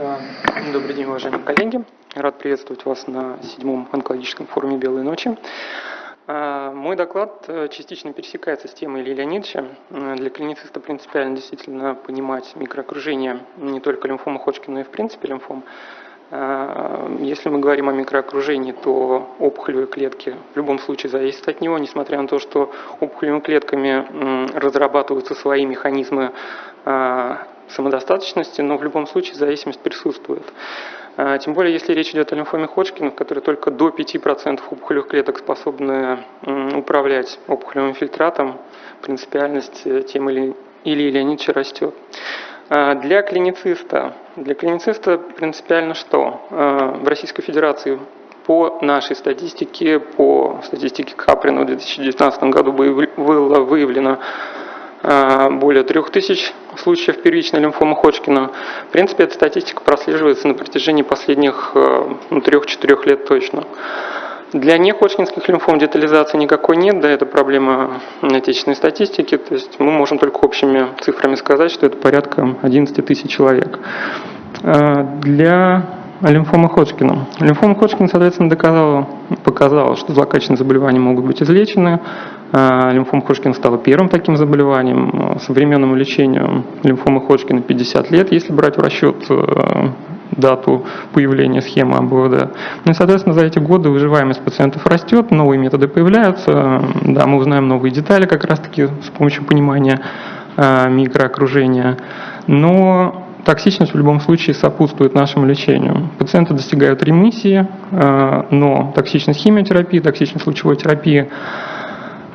А, добрый день, уважаемые коллеги. Рад приветствовать вас на седьмом онкологическом форуме «Белые ночи». А, мой доклад э, частично пересекается с темой Ильи Леонидовича. Э, для клинициста принципиально действительно понимать микроокружение не только лимфома Ходжкина, но и в принципе лимфом. Если мы говорим о микроокружении, то опухолевые клетки в любом случае зависят от него, несмотря на то, что опухолевыми клетками разрабатываются свои механизмы самодостаточности, но в любом случае зависимость присутствует. А, тем более, если речь идет о лимфоме Ходжкина, в которой только до 5% опухолевых клеток способны управлять опухолевым фильтратом, принципиальность э, тем или, или Леонидовича растет. А, для клинициста, для клинициста принципиально что? А, в Российской Федерации по нашей статистике, по статистике Каприна в 2019 году было выявлено более 3000 случаев первичной лимфомы Ходжкина. В принципе, эта статистика прослеживается на протяжении последних э, ну, 3-4 лет точно. Для неходжкинских лимфом детализации никакой нет, да, это проблема отечественной статистики, то есть мы можем только общими цифрами сказать, что это порядка 11 тысяч человек. А, для лимфомы Ходжкина. Лимфома Ходжкина, соответственно, доказала, показала, что злокачественные заболевания могут быть излечены, а, лимфома Ходжкина стала первым таким заболеванием. Современному лечению лимфомы Ходжкина 50 лет, если брать в расчет э, дату появления схемы АБВД. Ну и, соответственно, за эти годы выживаемость пациентов растет, новые методы появляются, да, мы узнаем новые детали как раз-таки с помощью понимания э, микроокружения. Но токсичность в любом случае сопутствует нашему лечению. Пациенты достигают ремиссии, э, но токсичность химиотерапии, токсичность лучевой терапии а,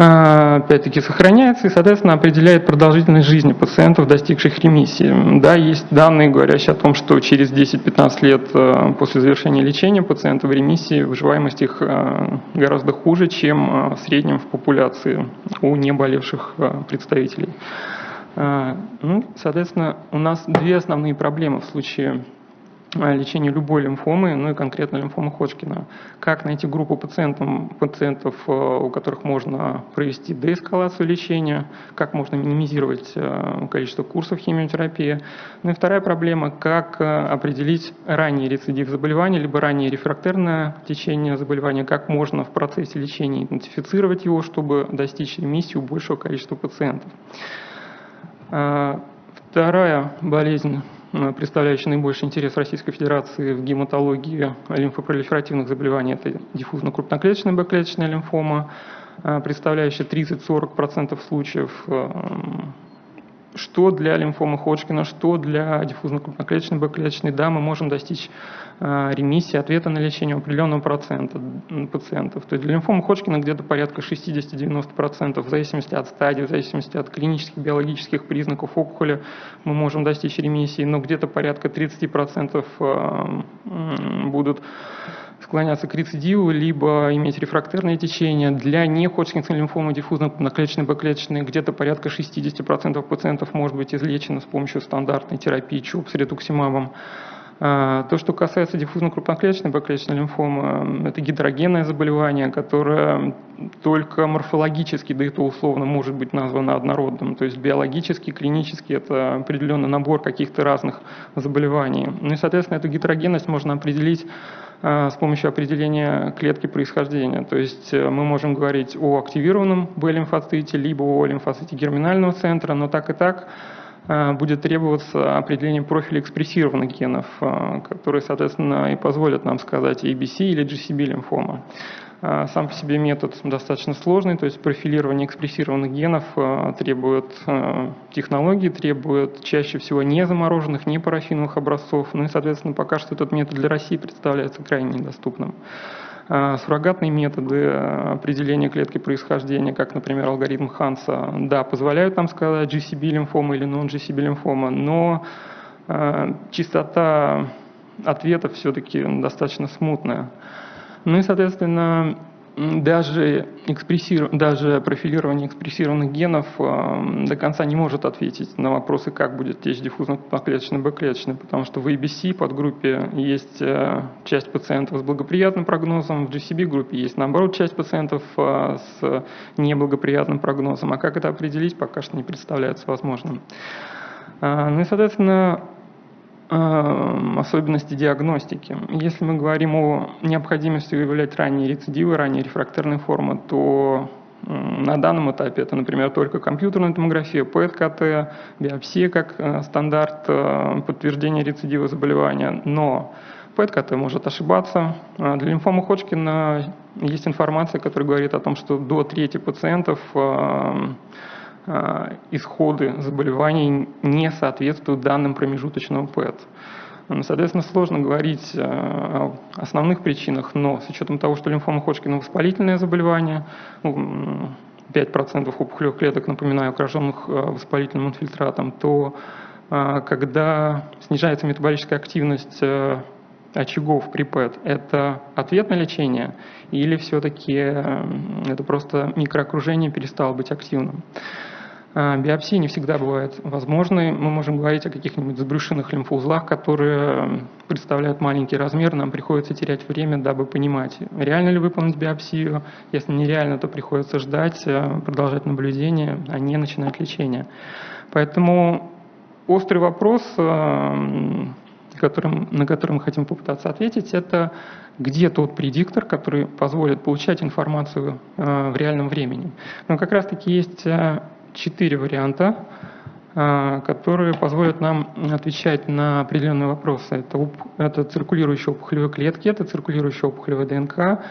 опять-таки сохраняется и, соответственно, определяет продолжительность жизни пациентов, достигших ремиссии. Да, есть данные, говорящие о том, что через 10-15 лет э, после завершения лечения пациентов в ремиссии выживаемость их э, гораздо хуже, чем э, в среднем в популяции у неболевших представителей. Ну, соответственно, у нас две основные проблемы в случае лечению любой лимфомы, ну и конкретно лимфомы Ходжкина. Как найти группу пациентов, пациентов, э, у которых можно провести деэскалацию лечения, как можно минимизировать э, количество курсов химиотерапии. Ну и вторая проблема, как э, определить ранний рецидив заболевания, либо раннее рефрактерное течение заболевания, как можно в процессе лечения идентифицировать его, чтобы достичь ремиссии у большего количества пациентов. Вторая болезнь представляющий наибольший интерес Российской Федерации в гематологии лимфопролиферативных заболеваний, это диффузно-крупноклеточная Б-клеточная лимфома, э, представляющая 30-40% случаев э, что для лимфомы Ходжкина, что для диффузно-крупноклеточной Б-клеточной, да, мы можем достичь э, ремиссии, ответа на лечение определенного процента пациентов. То есть для лимфомы Ходжкина где-то порядка 60-90%, в зависимости от стадии, в зависимости от клинических, биологических признаков опухоли мы можем достичь ремиссии, но где-то порядка 30% э, будут склоняться к рецидиву, либо иметь рефрактерное течение. Для неходжкинской лимфомы диффузно-наклеточной бэклеточной где-то порядка 60% пациентов может быть излечено с помощью стандартной терапии ЧУП с ретуксимабом. А, то, что касается диффузно-крупноклеточной бэклеточной лимфомы, это гетерогенное заболевание, которое только морфологически, да и то условно, может быть названо однородным. То есть биологически, клинически это определенный набор каких-то разных заболеваний. Ну и, соответственно, эту гетерогенность можно определить с помощью определения клетки происхождения. То есть э, мы можем говорить о активированном Б-лимфоците, либо о лимфоците герминального центра, но так и так будет требоваться определение профиля экспрессированных генов, а, которые, соответственно, и позволят нам сказать ABC или GCB лимфома. А, сам по себе метод достаточно сложный, то есть профилирование экспрессированных генов требует технологий, требует чаще всего не замороженных, не парафиновых образцов. Ну и, соответственно, пока что этот метод для России представляется крайне недоступным. Суррогатные методы определения клетки происхождения, как, например, алгоритм Ханса, да, позволяют нам сказать GCB лимфома или non-GCB лимфома, но чистота ответов все-таки достаточно смутная. Ну и, соответственно, даже, даже профилирование экспрессированных генов э, до конца не может ответить на вопросы, как будет течь диффузно-клеточный Б-клеточный, потому что в ABC подгруппе есть э, часть пациентов с благоприятным прогнозом, в GCB-группе есть, наоборот, часть пациентов э, с неблагоприятным прогнозом. А как это определить, пока что не представляется возможным. Ну и, соответственно, особенности диагностики. Если мы говорим о необходимости выявлять ранние рецидивы, ранние рефрактерные формы, то на данном этапе это, например, только компьютерная томография, ПЭТ-КТ, биопсия как э, стандарт э, подтверждения рецидива заболевания, но ПЭТ-КТ может ошибаться. А для лимфомы Ходжкина есть информация, которая говорит о том, что до трети пациентов э, исходы заболеваний не соответствуют данным промежуточного ПЭТ. Соответственно, сложно говорить э, о основных причинах, но с учетом того, что лимфома Ходжкина воспалительное заболевание, 5% ну, опухолевых клеток, напоминаю, окруженных э, воспалительным инфильтратом, то э, когда снижается метаболическая активность очагов при это ответ на лечение или все-таки это просто микроокружение перестало быть активным? А, биопсии не всегда бывают возможны. Мы можем говорить о каких-нибудь забрюшинных лимфоузлах, которые представляют маленький размер. Нам приходится терять время, дабы понимать, реально ли выполнить биопсию. Если нереально, то приходится ждать, э, продолжать наблюдение, а не начинать лечение. Поэтому острый вопрос, э, которым, на который мы хотим попытаться ответить, это где тот предиктор, который позволит получать информацию э, в реальном времени. Но как раз-таки есть четыре варианта, а, которые позволят нам отвечать на определенные вопросы. Это, это циркулирующие опухолевые клетки, это циркулирующая опухолевая ДНК,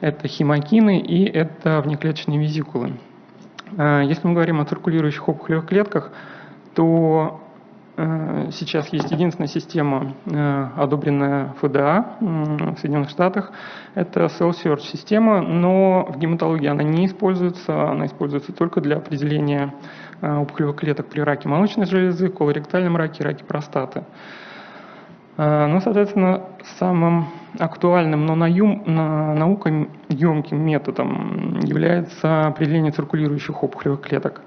это химокины и это внеклеточные визикулы. Если мы говорим о циркулирующих опухолевых клетках, то Э, сейчас есть единственная система, э, одобренная ФДА в Соединенных Штатах. Это Cell Search система, но в гематологии она не используется. Она используется только для определения э, опухолевых клеток при раке молочной железы, колоректальном раке, раке простаты. Ну, соответственно, самым актуальным, но наукоемким методом является определение циркулирующих опухолевых клеток.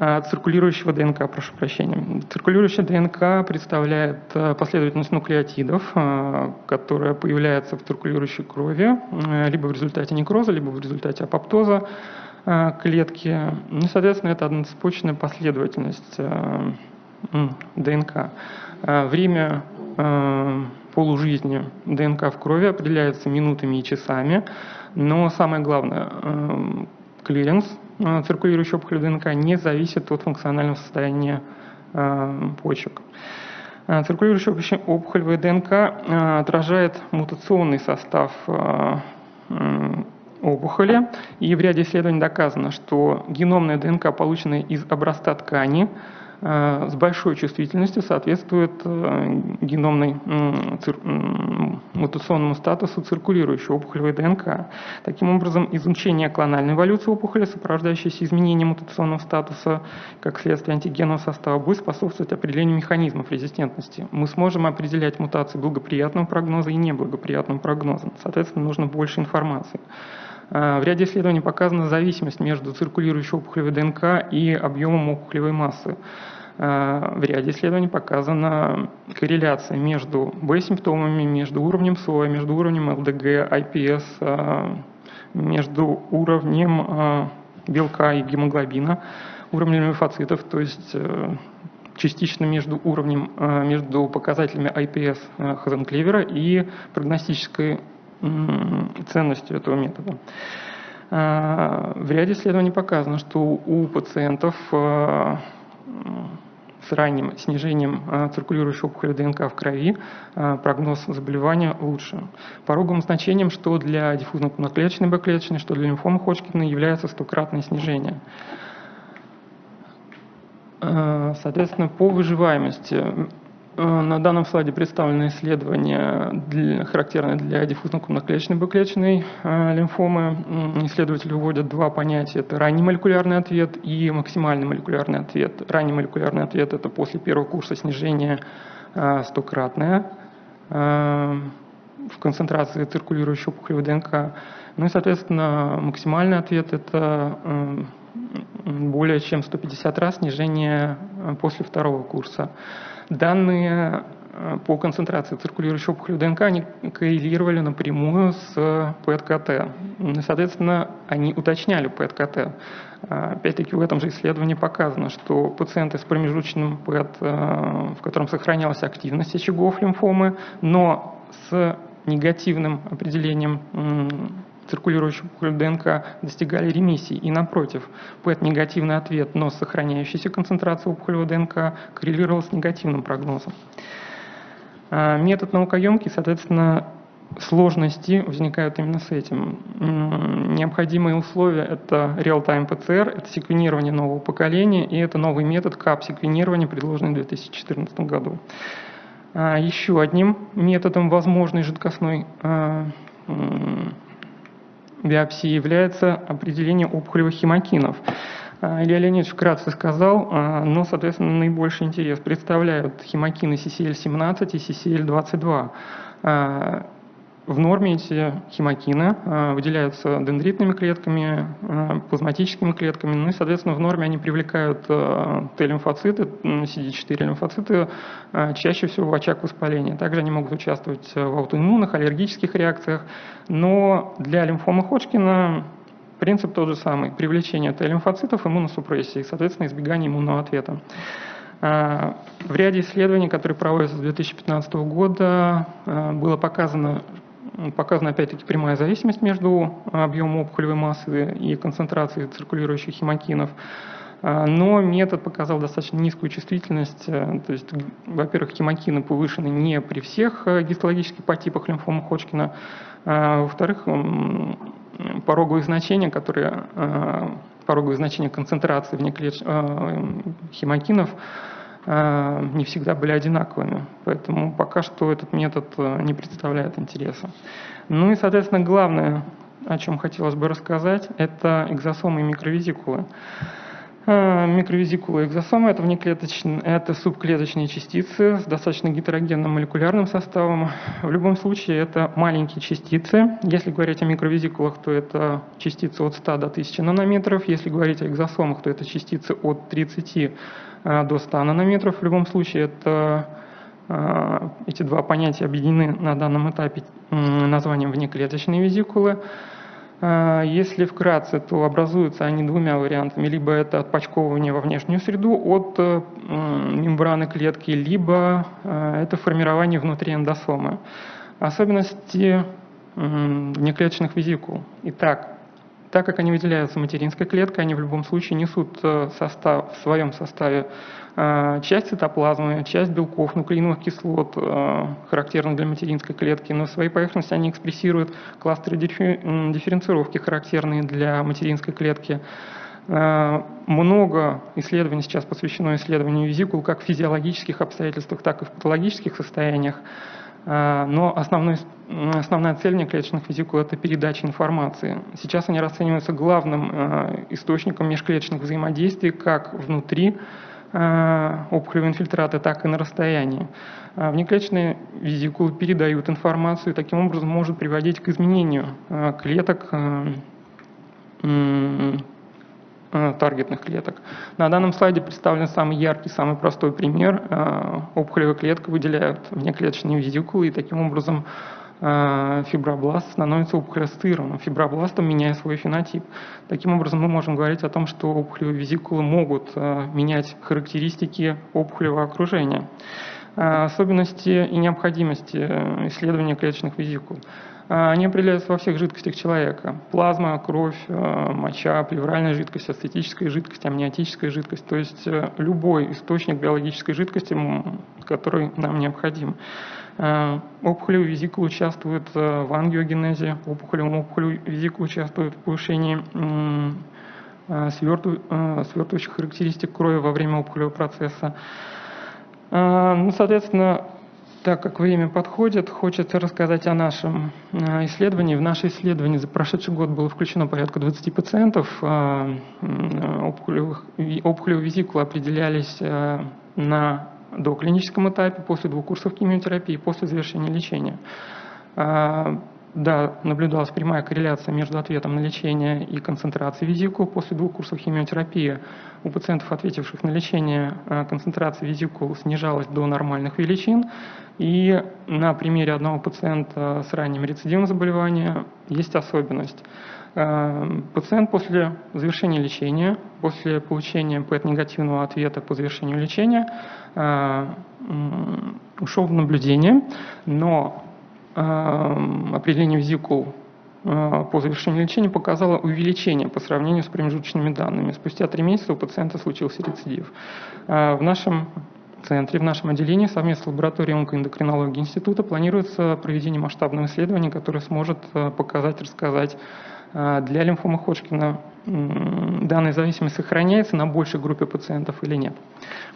А, циркулирующего ДНК, прошу прощения. Циркулирующая ДНК представляет э, последовательность нуклеотидов, э, которая появляется в циркулирующей крови э, либо в результате некроза, либо в результате апоптоза клетки. И, соответственно, это одноцепочная последовательность ДНК. Время полужизни ДНК в крови определяется минутами и часами, но самое главное, клиренс циркулирующей опухолевой ДНК не зависит от функционального состояния э, почек. Э, циркулирующая опухолевая ДНК отражает мутационный состав опухоли, и в ряде исследований доказано, что геномная ДНК, полученная из образца ткани, с большой чувствительностью соответствует э, геномной мутационному статусу циркулирующей опухолевой ДНК. Таким образом, изучение клональной эволюции опухоли, сопровождающейся изменением мутационного статуса как следствие антигенного состава, будет способствовать определению механизмов резистентности. Мы сможем определять мутации благоприятного прогноза и неблагоприятного прогноза. Соответственно, нужно больше информации. Э, в ряде исследований показана зависимость между циркулирующей опухолевой ДНК и объемом опухолевой массы. Э, в ряде исследований показана корреляция между Б-симптомами, между уровнем слоя, между уровнем ЛДГ, IPS, э, между уровнем белка и гемоглобина, уровнем лимфоцитов, то есть частично между уровнем, между показателями IPS Хазенклевера и прогностической ценностью этого метода. А, в ряде исследований показано, что у пациентов а, с ранним снижением а, циркулирующей опухоли ДНК в крови прогноз заболевания лучше. Пороговым значением, что для диффузно-клеточной Б-клеточной, что для лимфомы Ходжкина является стократное снижение. Соответственно, по выживаемости на данном слайде представлены исследования, характерные для диффузно-крупноклеточной бэклеточной э, лимфомы. Исследователи вводят два понятия. Это ранний молекулярный ответ и максимальный молекулярный ответ. Ранний молекулярный ответ – это после первого курса снижения э, стократное в концентрации циркулирующей опухолевой ДНК. Ну и, соответственно, максимальный ответ – это более чем 150 раз снижение после второго курса. Данные по концентрации циркулирующей опухоли ДНК, они коррелировали напрямую с ПЭТ-КТ. Соответственно, они уточняли ПЭТ-КТ. Опять-таки в этом же исследовании показано, что пациенты с промежуточным ПЭТ, в котором сохранялась активность очагов лимфомы, но с негативным определением циркулирующей опухоли ДНК достигали ремиссии. И напротив, ПЭТ-негативный ответ, но с сохраняющейся концентрацией опухолевой ДНК коррелировал с негативным прогнозом. А, метод наукоемкий, соответственно, сложности возникают именно с этим. Необходимые условия – это real-time PCR, это секвенирование нового поколения, и это новый метод КАП-секвенирования, предложенный в 2014 году. А, еще одним методом возможной жидкостной а, биопсии является определение опухолевых хемокинов. А, Илья Леонидович вкратце сказал, но, соответственно, наибольший интерес представляют хемокины CCL17 и CCL22. В норме эти хемокины э, выделяются дендритными клетками, э, плазматическими клетками, ну и, соответственно, в норме они привлекают э, Т-лимфоциты, CD4 лимфоциты, чаще всего в очаг воспаления. Также они могут участвовать в аутоиммунных, аллергических реакциях, но для лимфомы Ходжкина принцип тот же самый – привлечение Т-лимфоцитов, иммуносупрессии, соответственно, избегание иммунного ответа. В ряде исследований, которые проводятся с 2015 года, было показано, Показана опять-таки прямая зависимость между объемом опухолевой массы и концентрацией циркулирующих хемокинов. А, но метод показал достаточно низкую чувствительность, э, то есть, во-первых, хемокины повышены не при всех э, гистологических подтипах лимфомы Ходжкина, во-вторых, пороговые значения, которые, э, пороговые значения концентрации внеклетч... хемокинов Э, не всегда были одинаковыми. Поэтому пока что этот метод э, не представляет интереса. Ну и, соответственно, главное, о чем хотелось бы рассказать, это экзосомы и микровизикулы. Э, микровизикулы и экзосомы – это, это субклеточные частицы с достаточно гетерогенным молекулярным составом. В любом случае, это маленькие частицы. Если говорить о микровизикулах, то это частицы от 100 до 1000 нанометров. Если говорить о экзосомах, то это частицы от 30 э, до 100 нанометров. В любом случае, это э, эти два понятия объединены на данном этапе названием внеклеточные визикулы. А, если вкратце, то образуются они двумя вариантами. Либо это отпочковывание во внешнюю среду от э, мембраны клетки, либо э, это формирование внутри эндосомы. Особенности внеклеточных визикул. Итак, так как они выделяются материнской клеткой, они в любом случае несут э, состав, в своем составе э, часть цитоплазмы, часть белков, нуклеиновых кислот, э, характерных для материнской клетки, но в своей поверхности они экспрессируют кластеры дифференцировки, характерные для материнской клетки. Много исследований сейчас посвящено исследованию визикул как в физиологических обстоятельствах, так и в патологических состояниях. А, но основной, основная цель неклеточных визикул – это передача информации. Сейчас они расцениваются главным а, источником межклеточных взаимодействий как внутри а, опухолевого инфильтрата, так и на расстоянии. Внеклеточные визикулы передают информацию и таким образом может приводить к изменению клеток таргетных клеток. На данном слайде представлен самый яркий, самый простой пример. Э, опухолевая клетка выделяет внеклеточные визикулы, и таким образом э, фибробласт становится опухолеассоциированным фибробластом, меняя свой фенотип. Таким образом, мы можем говорить о том, что опухолевые визикулы могут менять характеристики опухолевого окружения. Особенности и необходимости исследования клеточных визикул. А, они определяются во всех жидкостях человека. Плазма, кровь, э, моча, плевральная жидкость, ацетическая жидкость, амниотическая жидкость. То есть э, любой источник биологической жидкости, который нам необходим. Э, опухолевый визикул участвует в ангиогенезе, опухолевый опухолевый визикул участвует в повышении свертывающих характеристик крови во время опухолевого процесса. Ну, соответственно, так как время подходит, хочется рассказать о нашем э, исследовании. В наше исследование за прошедший год было включено порядка 20 пациентов. Опухолевых, опухолевые визикулы определялись на доклиническом этапе, после двух курсов химиотерапии, после завершения лечения. Да, наблюдалась прямая корреляция между ответом на лечение и концентрацией визикул после двух курсов химиотерапии. У пациентов, ответивших на лечение, э, концентрация визикул снижалась до нормальных величин. И на примере одного пациента с ранним рецидивом заболевания есть особенность. Э, пациент после завершения лечения, после получения ПЭТ-негативного ответа по завершению лечения, э, ушел в наблюдение, но определение визикул э, по завершению лечения показало увеличение по сравнению с промежуточными данными. Спустя три месяца у пациента случился рецидив. Э, в нашем центре, в нашем отделении совместно с лабораторией онкоэндокринологии института планируется проведение масштабного исследования, которое сможет э, показать, рассказать для лимфомы Ходжкина данная зависимость сохраняется на большей группе пациентов или нет.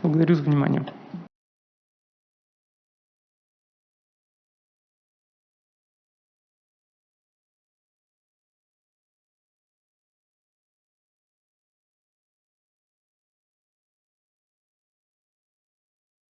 Благодарю за внимание.